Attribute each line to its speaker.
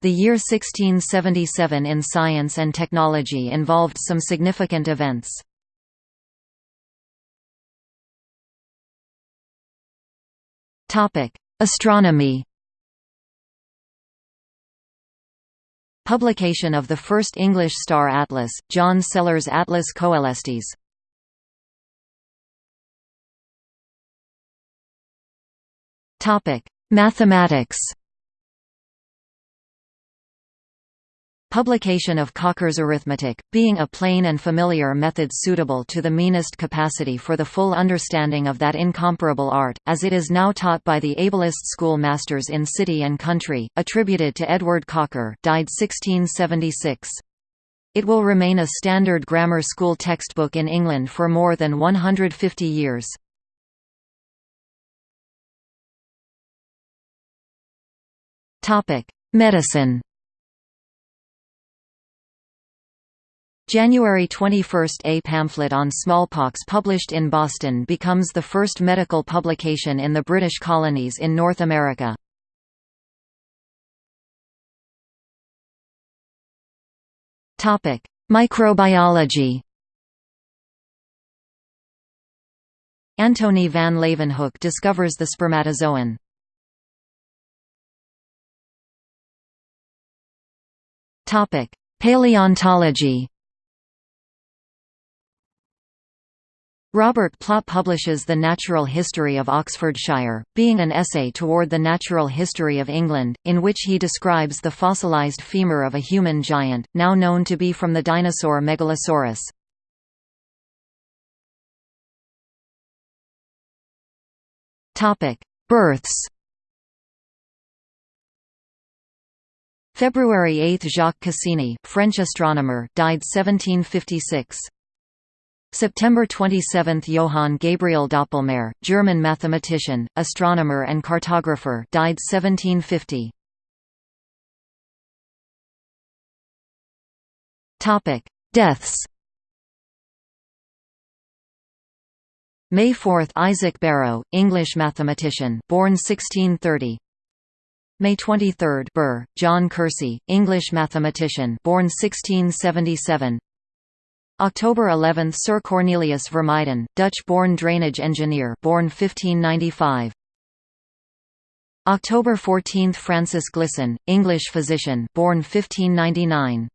Speaker 1: The year 1677 in science and technology involved some significant events. Astronomy Publication of the first English star atlas, John Sellers Atlas Coelestis. Topic: Mathematics. Publication of Cocker's arithmetic, being a plain and familiar method suitable to the meanest capacity for the full understanding of that incomparable art, as it is now taught by the ablest schoolmasters in city and country, attributed to Edward Cocker died 1676. It will remain a standard grammar school textbook in England for more than 150 years. Medicine January 21 – A pamphlet on smallpox published in Boston becomes the first medical publication in the British colonies in North America. Microbiology Antony van Leeuwenhoek discovers the spermatozoan. Paleontology Robert Plot publishes The Natural History of Oxfordshire, being an essay toward the natural history of England, in which he describes the fossilized femur of a human giant, now known to be from the dinosaur Megalosaurus. Births February 8 – Jacques Cassini, French astronomer died 1756. September 27 – Johann Gabriel Doppelmayr, German mathematician, astronomer and cartographer died 1750. Deaths. May 4 – Isaac Barrow, English mathematician born 1630 May 23 – Burr, John Kersey, English mathematician born 1677 October 11 – Sir Cornelius Vermuyden, Dutch-born drainage engineer born 1595. October 14 – Francis Glisson, English physician born 1599.